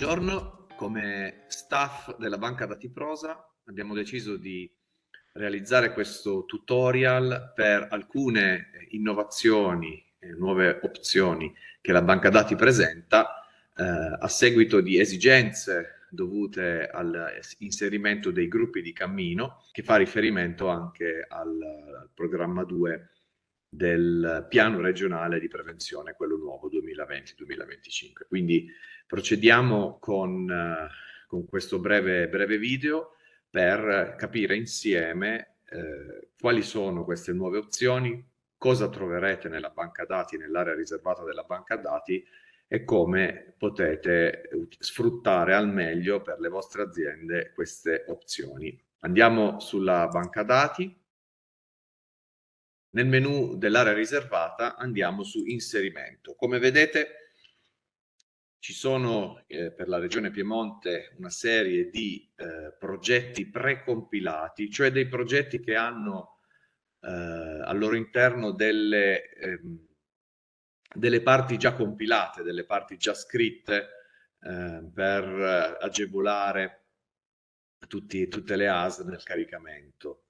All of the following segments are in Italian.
Buongiorno, come staff della Banca Dati Prosa abbiamo deciso di realizzare questo tutorial per alcune innovazioni e nuove opzioni che la Banca Dati presenta eh, a seguito di esigenze dovute all'inserimento dei gruppi di cammino che fa riferimento anche al, al programma 2 del piano regionale di prevenzione, quello nuovo 2020-2025. Quindi procediamo con, uh, con questo breve, breve, video per capire insieme eh, quali sono queste nuove opzioni, cosa troverete nella banca dati, nell'area riservata della banca dati e come potete sfruttare al meglio per le vostre aziende queste opzioni. Andiamo sulla banca dati nel menu dell'area riservata andiamo su inserimento. Come vedete ci sono eh, per la regione Piemonte una serie di eh, progetti precompilati, cioè dei progetti che hanno eh, al loro interno delle, ehm, delle parti già compilate, delle parti già scritte eh, per agevolare tutti, tutte le AS nel caricamento.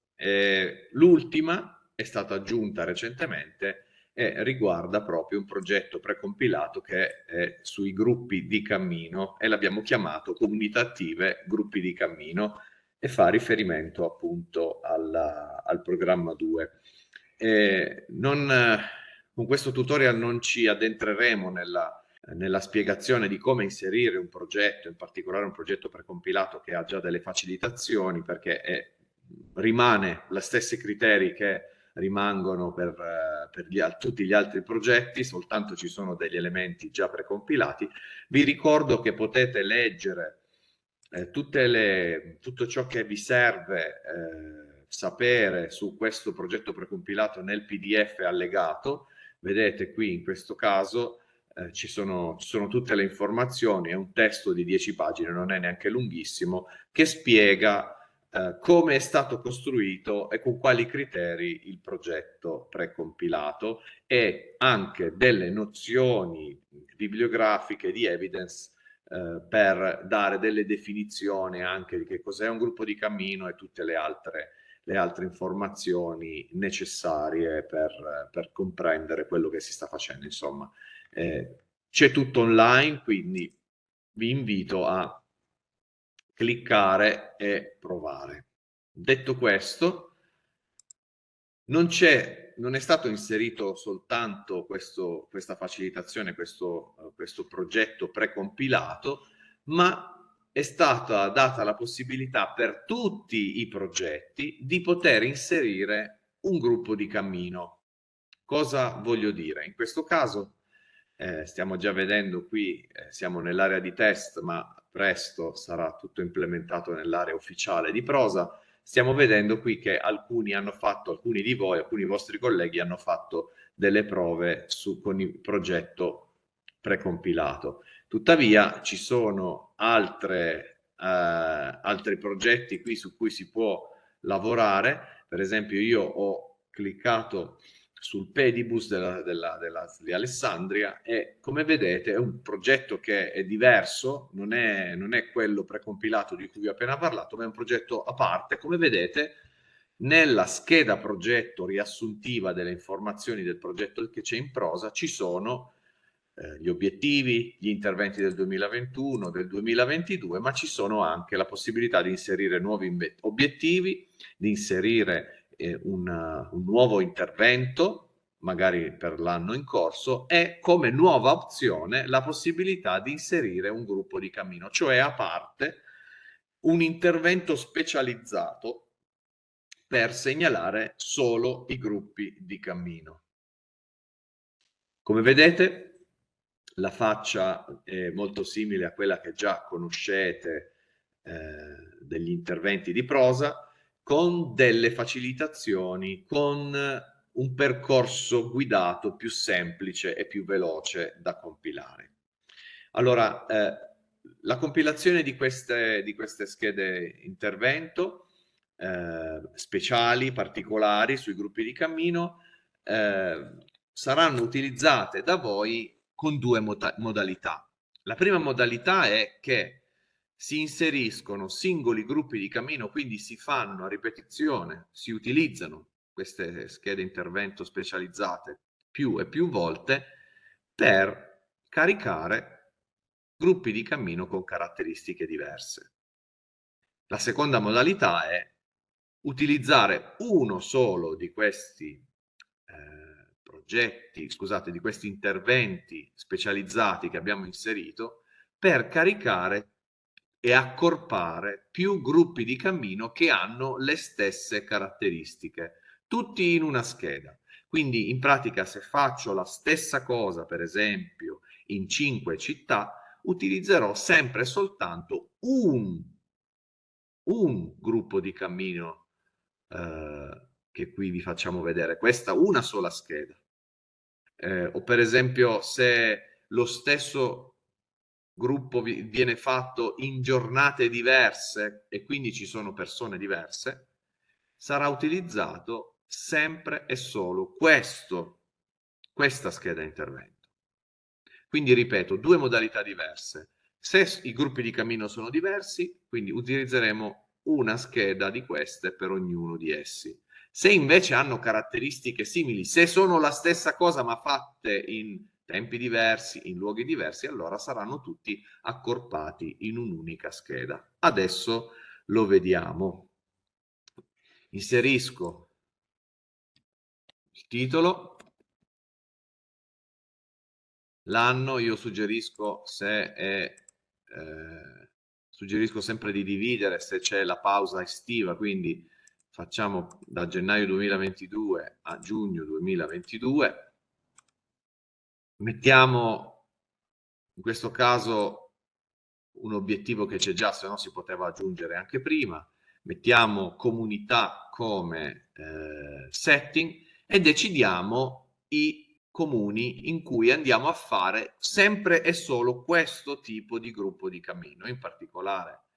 L'ultima è stata aggiunta recentemente e riguarda proprio un progetto precompilato che è sui gruppi di cammino e l'abbiamo chiamato comunità attive gruppi di cammino e fa riferimento appunto alla, al programma 2. E non, con questo tutorial non ci addentreremo nella, nella spiegazione di come inserire un progetto, in particolare un progetto precompilato che ha già delle facilitazioni perché è, rimane gli stessi criteri che rimangono per, eh, per gli, tutti gli altri progetti, soltanto ci sono degli elementi già precompilati. Vi ricordo che potete leggere eh, le, tutto ciò che vi serve eh, sapere su questo progetto precompilato nel PDF allegato. Vedete qui in questo caso eh, ci, sono, ci sono tutte le informazioni, è un testo di 10 pagine, non è neanche lunghissimo, che spiega eh, come è stato costruito e con quali criteri il progetto precompilato e anche delle nozioni bibliografiche di evidence eh, per dare delle definizioni anche di che cos'è un gruppo di cammino e tutte le altre, le altre informazioni necessarie per, per, comprendere quello che si sta facendo. Insomma, eh, c'è tutto online, quindi vi invito a cliccare e provare. Detto questo, non c'è, non è stato inserito soltanto questo, questa facilitazione, questo, questo progetto precompilato, ma è stata data la possibilità per tutti i progetti di poter inserire un gruppo di cammino. Cosa voglio dire? In questo caso eh, stiamo già vedendo qui, eh, siamo nell'area di test, ma presto sarà tutto implementato nell'area ufficiale di prosa. Stiamo vedendo qui che alcuni hanno fatto, alcuni di voi, alcuni vostri colleghi hanno fatto delle prove su, con il progetto precompilato. Tuttavia ci sono altre, eh, altri progetti qui su cui si può lavorare. Per esempio io ho cliccato sul Pedibus della, della, della, di Alessandria e come vedete è un progetto che è diverso, non è, non è quello precompilato di cui vi ho appena parlato, ma è un progetto a parte. Come vedete nella scheda progetto riassuntiva delle informazioni del progetto che c'è in prosa ci sono eh, gli obiettivi, gli interventi del 2021, del 2022, ma ci sono anche la possibilità di inserire nuovi obiettivi, di inserire eh, una, un nuovo intervento, magari per l'anno in corso, e come nuova opzione la possibilità di inserire un gruppo di cammino, cioè a parte un intervento specializzato per segnalare solo i gruppi di cammino. Come vedete, la faccia è molto simile a quella che già conoscete eh, degli interventi di prosa, con delle facilitazioni, con un percorso guidato più semplice e più veloce da compilare. Allora, eh, la compilazione di queste, di queste schede intervento eh, speciali, particolari sui gruppi di cammino eh, saranno utilizzate da voi con due modalità. La prima modalità è che si inseriscono singoli gruppi di cammino, quindi si fanno a ripetizione, si utilizzano queste schede intervento specializzate più e più volte per caricare gruppi di cammino con caratteristiche diverse. La seconda modalità è utilizzare uno solo di questi eh, progetti, scusate, di questi interventi specializzati che abbiamo inserito per caricare e accorpare più gruppi di cammino che hanno le stesse caratteristiche, tutti in una scheda. Quindi in pratica se faccio la stessa cosa, per esempio, in cinque città, utilizzerò sempre soltanto un, un gruppo di cammino eh, che qui vi facciamo vedere. Questa una sola scheda. Eh, o per esempio se lo stesso gruppo viene fatto in giornate diverse e quindi ci sono persone diverse, sarà utilizzato sempre e solo questo, questa scheda intervento. Quindi ripeto, due modalità diverse. Se i gruppi di cammino sono diversi, quindi utilizzeremo una scheda di queste per ognuno di essi. Se invece hanno caratteristiche simili, se sono la stessa cosa ma fatte in tempi diversi, in luoghi diversi, allora saranno tutti accorpati in un'unica scheda. Adesso lo vediamo. Inserisco il titolo, l'anno, io suggerisco se è... Eh, suggerisco sempre di dividere se c'è la pausa estiva, quindi facciamo da gennaio 2022 a giugno 2022. Mettiamo in questo caso un obiettivo che c'è già, se no si poteva aggiungere anche prima. Mettiamo comunità come eh, setting e decidiamo i comuni in cui andiamo a fare sempre e solo questo tipo di gruppo di cammino. In particolare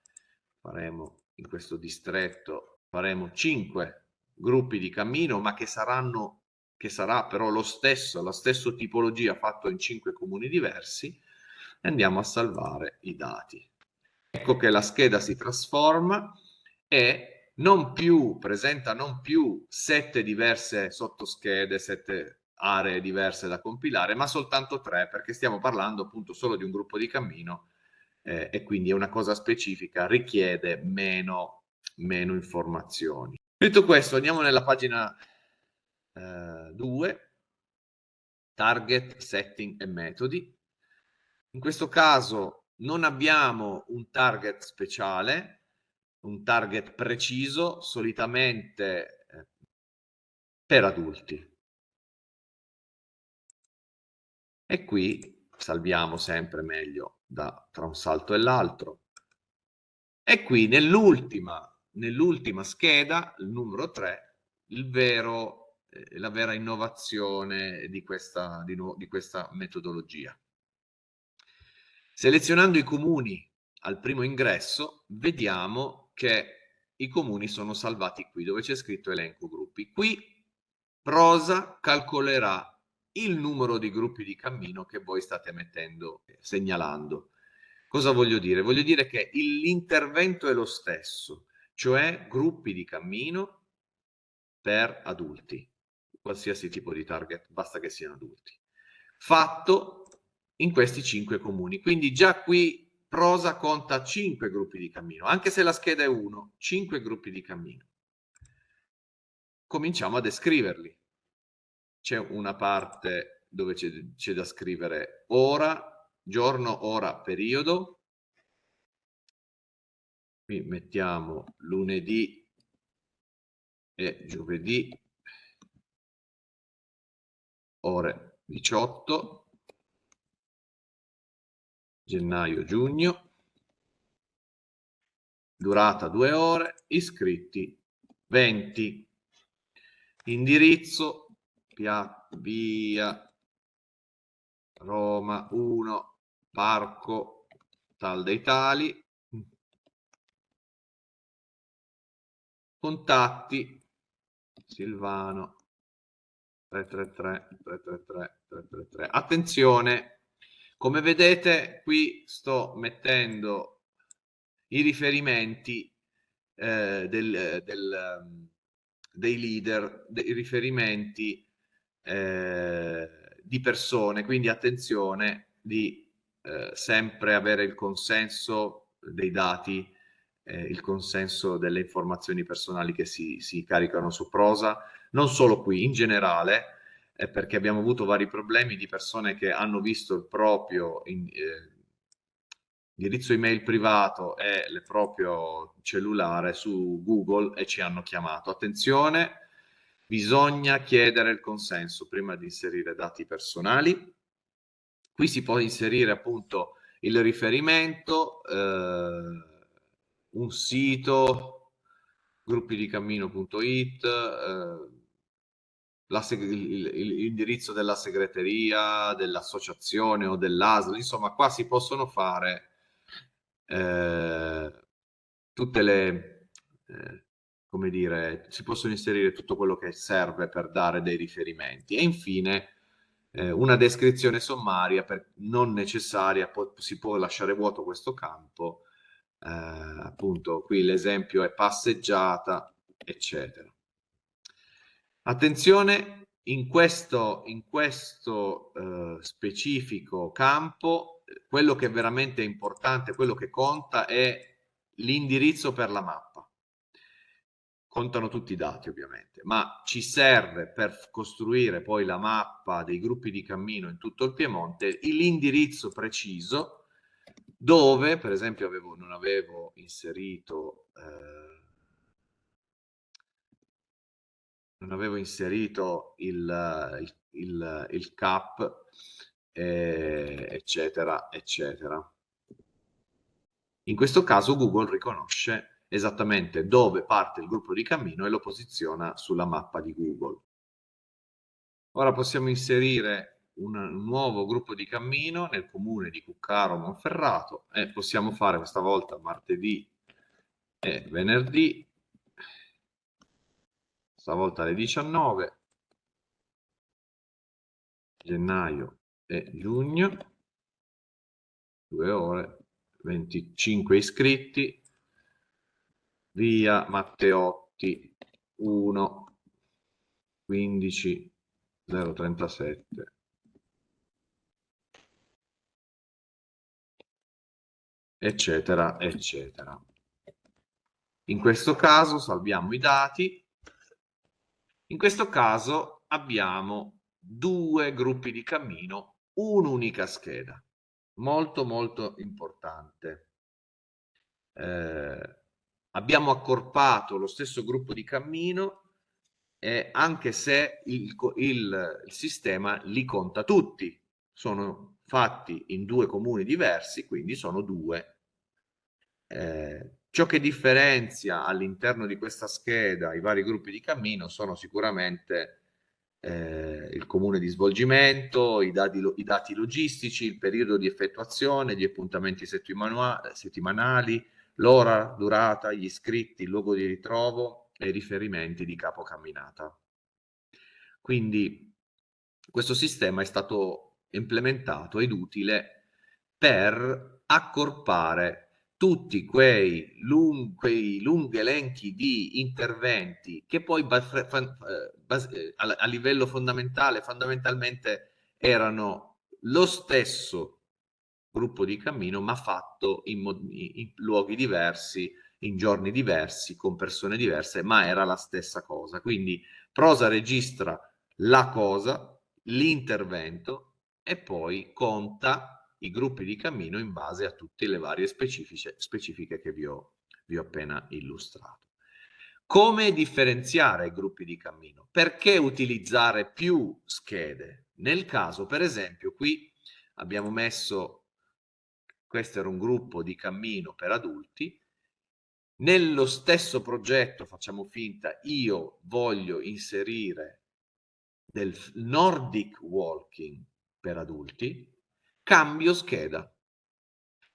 faremo in questo distretto faremo cinque gruppi di cammino, ma che saranno che sarà però lo stesso, la stessa tipologia fatto in cinque comuni diversi, e andiamo a salvare i dati. Ecco che la scheda si trasforma e non più, presenta non più sette diverse sottoschede, sette aree diverse da compilare, ma soltanto tre, perché stiamo parlando appunto solo di un gruppo di cammino eh, e quindi è una cosa specifica, richiede meno, meno informazioni. Detto questo, andiamo nella pagina 2, eh, target, setting e metodi. In questo caso non abbiamo un target speciale, un target preciso, solitamente eh, per adulti. E qui salviamo sempre meglio da, tra un salto e l'altro. E qui nell'ultima nell'ultima scheda, il numero 3, il vero, eh, la vera innovazione di questa, di, di questa metodologia. Selezionando i comuni al primo ingresso, vediamo che i comuni sono salvati qui, dove c'è scritto elenco gruppi. Qui Prosa calcolerà il numero di gruppi di cammino che voi state mettendo, segnalando. Cosa voglio dire? Voglio dire che l'intervento è lo stesso, cioè gruppi di cammino per adulti, qualsiasi tipo di target, basta che siano adulti. Fatto in questi cinque comuni. Quindi già qui Prosa conta cinque gruppi di cammino, anche se la scheda è 1, cinque gruppi di cammino. Cominciamo a descriverli c'è una parte dove c'è da scrivere ora, giorno, ora, periodo. Qui mettiamo lunedì e giovedì, ore 18, gennaio, giugno, durata due ore, iscritti 20, indirizzo Pia, via Roma 1 Parco Tal dei Tali contatti Silvano 333 333 333 attenzione Come vedete qui sto mettendo i riferimenti eh, del, del, dei leader, dei riferimenti eh, di persone, quindi attenzione di eh, sempre avere il consenso dei dati, eh, il consenso delle informazioni personali che si, si, caricano su prosa, non solo qui, in generale, eh, perché abbiamo avuto vari problemi di persone che hanno visto il proprio in, eh, indirizzo email privato e il proprio cellulare su Google e ci hanno chiamato. Attenzione, bisogna chiedere il consenso prima di inserire dati personali. Qui si può inserire appunto il riferimento, eh, un sito, gruppidicammino.it, eh, l'indirizzo della segreteria, dell'associazione o dell'ASL, insomma qua si possono fare eh, tutte le, eh, come dire, si possono inserire tutto quello che serve per dare dei riferimenti. E infine eh, una descrizione sommaria per, non necessaria, si può lasciare vuoto questo campo, appunto qui l'esempio è passeggiata, eccetera. Attenzione, in questo, in questo eh, specifico campo quello che è veramente importante, quello che conta è l'indirizzo per la mappa. Contano tutti i dati ovviamente, ma ci serve per costruire poi la mappa dei gruppi di cammino in tutto il Piemonte l'indirizzo preciso dove, per esempio, avevo, non avevo inserito... Eh, non avevo inserito il, il, il, il CAP eh, eccetera, eccetera. In questo caso Google riconosce esattamente dove parte il gruppo di cammino e lo posiziona sulla mappa di Google. Ora possiamo inserire un nuovo gruppo di cammino nel comune di Cuccaro Monferrato e possiamo fare questa volta martedì e venerdì, stavolta alle 19, gennaio e giugno, due ore, 25 iscritti, via Matteotti 1, 15, 037. Eccetera, eccetera. In questo caso salviamo i dati. In questo caso abbiamo due gruppi di cammino un'unica scheda, molto molto importante. Eh, abbiamo accorpato lo stesso gruppo di cammino eh, anche se il, il, il sistema li conta tutti, sono fatti in due comuni diversi, quindi sono due. Eh, ciò che differenzia all'interno di questa scheda i vari gruppi di cammino sono sicuramente eh, il comune di svolgimento, i dati, i dati, logistici, il periodo di effettuazione, gli appuntamenti settimanali, l'ora, durata, gli iscritti, il luogo di ritrovo e i riferimenti di capo camminata. Quindi questo sistema è stato implementato ed utile per accorpare tutti quei, lung, quei lunghi elenchi di interventi che poi eh, a livello fondamentale, fondamentalmente erano lo stesso gruppo di cammino, ma fatto in, in luoghi diversi, in giorni diversi, con persone diverse, ma era la stessa cosa. Quindi Prosa registra la cosa, l'intervento e poi conta i gruppi di cammino in base a tutte le varie specifiche, che vi ho, vi ho appena illustrato. Come differenziare i gruppi di cammino? Perché utilizzare più schede? Nel caso, per esempio, qui abbiamo messo, questo era un gruppo di cammino per adulti, nello stesso progetto, facciamo finta, io voglio inserire del Nordic Walking per adulti, cambio scheda.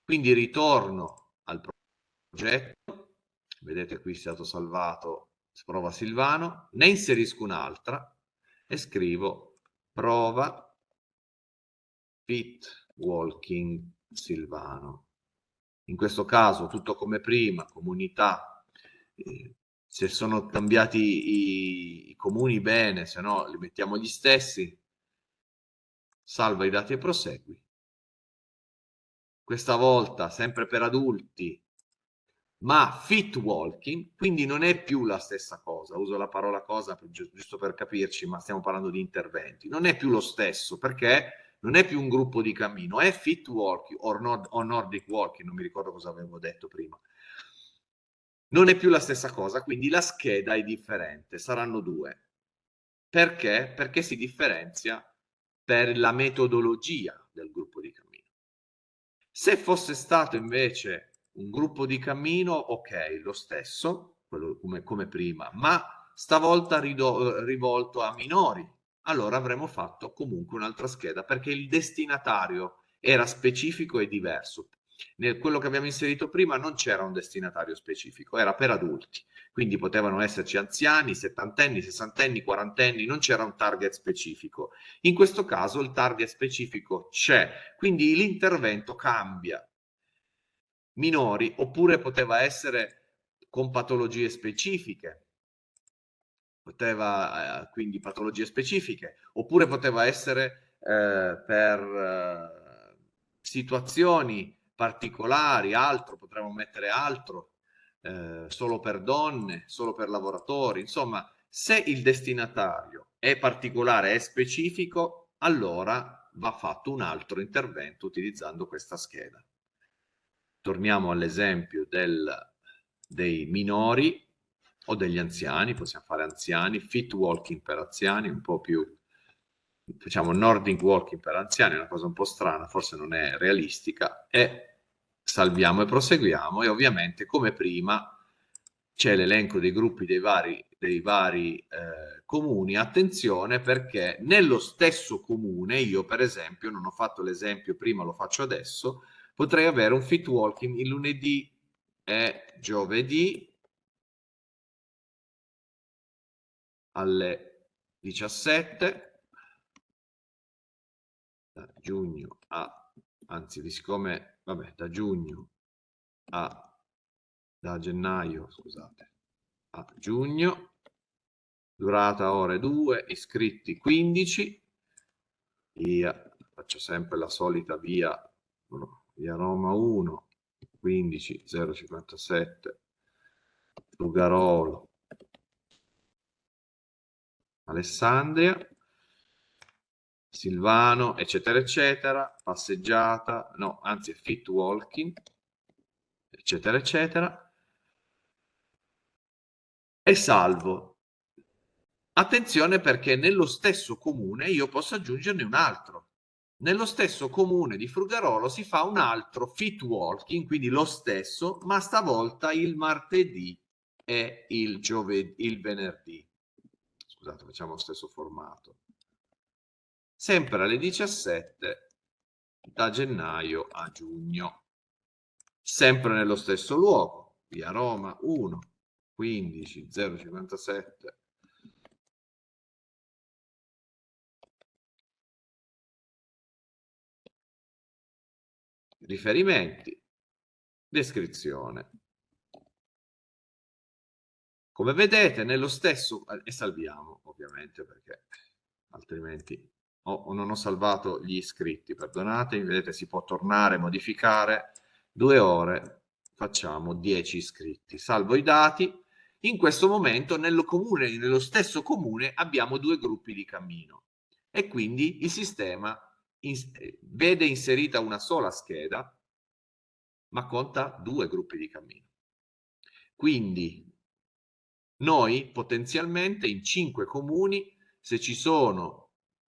Quindi ritorno al progetto, vedete qui è stato salvato prova Silvano, ne inserisco un'altra e scrivo prova fit walking Silvano. In questo caso tutto come prima, comunità, eh, se sono cambiati i, i comuni bene, se no li mettiamo gli stessi, salva i dati e prosegui. Questa volta sempre per adulti, ma fit walking, quindi non è più la stessa cosa, uso la parola cosa giusto per capirci, ma stiamo parlando di interventi, non è più lo stesso perché non è più un gruppo di cammino, è fit walking o, nord, nordic walking, non mi ricordo cosa avevo detto prima. Non è più la stessa cosa, quindi la scheda è differente, saranno due. Perché? Perché si differenzia per la metodologia del gruppo di. Se fosse stato invece un gruppo di cammino, ok, lo stesso, come, come prima, ma stavolta rido, rivolto a minori, allora avremmo fatto comunque un'altra scheda perché il destinatario era specifico e diverso. Nel quello che abbiamo inserito prima non c'era un destinatario specifico, era per adulti, quindi potevano esserci anziani, settantenni, sessantenni, quarantenni, non c'era un target specifico. In questo caso il target specifico c'è, quindi l'intervento cambia. Minori, oppure poteva essere con patologie specifiche, poteva eh, quindi patologie specifiche, oppure poteva essere eh, per eh, situazioni particolari, altro, potremmo mettere altro, eh, solo per donne, solo per lavoratori, insomma, se il destinatario è particolare, è specifico, allora va fatto un altro intervento utilizzando questa scheda. Torniamo all'esempio dei minori o degli anziani, possiamo fare anziani, fit walking per anziani, un po' più facciamo Nordic Walking per anziani, una cosa un po' strana, forse non è realistica, e salviamo e proseguiamo. E ovviamente come prima c'è l'elenco dei gruppi dei vari, dei vari eh, comuni, attenzione perché nello stesso comune, io per esempio, non ho fatto l'esempio prima, lo faccio adesso, potrei avere un fit walking il lunedì e giovedì alle 17 da giugno a, anzi, siccome, vabbè, da giugno a, da gennaio, scusate, a giugno, durata ore 2, iscritti 15, via, faccio sempre la solita via, via Roma 1, 15 057, Lugarolo, Alessandria, Silvano, eccetera, eccetera, passeggiata, no, anzi fit walking, eccetera, eccetera, e salvo. Attenzione perché nello stesso comune io posso aggiungerne un altro. Nello stesso comune di Frugarolo si fa un altro fit walking, quindi lo stesso, ma stavolta il martedì e il, giovedì, il venerdì. Scusate, facciamo lo stesso formato sempre alle 17 da gennaio a giugno, sempre nello stesso luogo, via Roma 1, 15 057 riferimenti, descrizione. Come vedete, nello stesso, e salviamo ovviamente perché altrimenti o non ho salvato gli iscritti, perdonatemi, vedete si può tornare, modificare, due ore, facciamo 10 iscritti, salvo i dati, in questo momento nello, comune, nello stesso comune abbiamo due gruppi di cammino. E quindi il sistema in, vede inserita una sola scheda ma conta due gruppi di cammino. Quindi noi potenzialmente in cinque comuni, se ci sono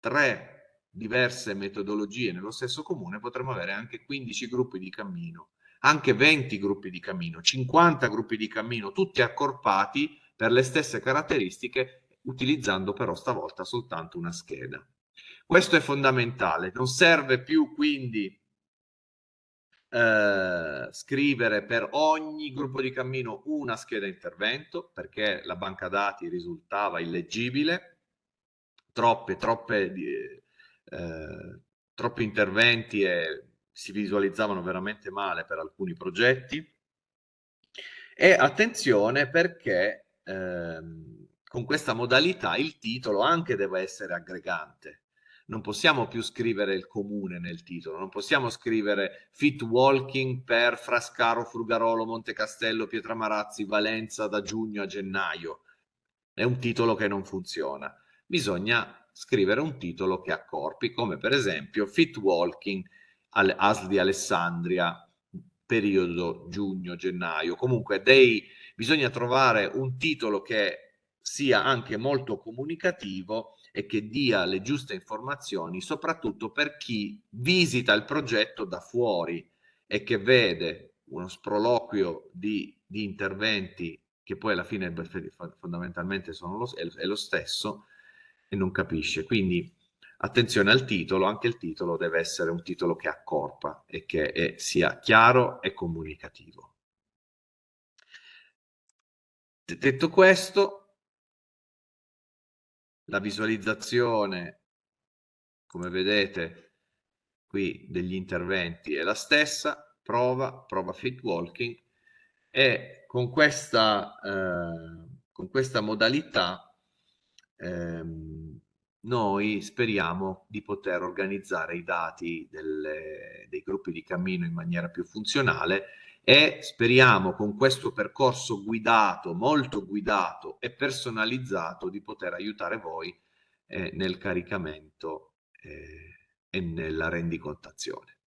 tre diverse metodologie nello stesso comune, potremmo avere anche 15 gruppi di cammino, anche 20 gruppi di cammino, 50 gruppi di cammino, tutti accorpati per le stesse caratteristiche, utilizzando però stavolta soltanto una scheda. Questo è fondamentale, non serve più quindi eh, scrivere per ogni gruppo di cammino una scheda intervento perché la banca dati risultava illeggibile troppe, troppe, eh, troppi interventi e si visualizzavano veramente male per alcuni progetti. E attenzione perché ehm, con questa modalità il titolo anche deve essere aggregante. Non possiamo più scrivere il comune nel titolo, non possiamo scrivere fit walking per Frascaro, Frugarolo, Monte Castello, Pietramarazzi, Valenza da giugno a gennaio. È un titolo che non funziona. Bisogna scrivere un titolo che accorpi, come per esempio Fit Walking al ASL di Alessandria, periodo giugno-gennaio. Comunque dei, bisogna trovare un titolo che sia anche molto comunicativo e che dia le giuste informazioni, soprattutto per chi visita il progetto da fuori e che vede uno sproloquio di, di interventi che poi alla fine fondamentalmente sono lo, è lo stesso, e non capisce. Quindi attenzione al titolo, anche il titolo deve essere un titolo che accorpa e che è, sia chiaro e comunicativo. Detto questo, la visualizzazione, come vedete qui degli interventi è la stessa, prova, prova fit walking e con questa, eh, con questa modalità ehm, noi speriamo di poter organizzare i dati delle, dei gruppi di cammino in maniera più funzionale e speriamo con questo percorso guidato, molto guidato e personalizzato di poter aiutare voi eh, nel caricamento eh, e nella rendicontazione.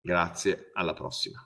Grazie, alla prossima.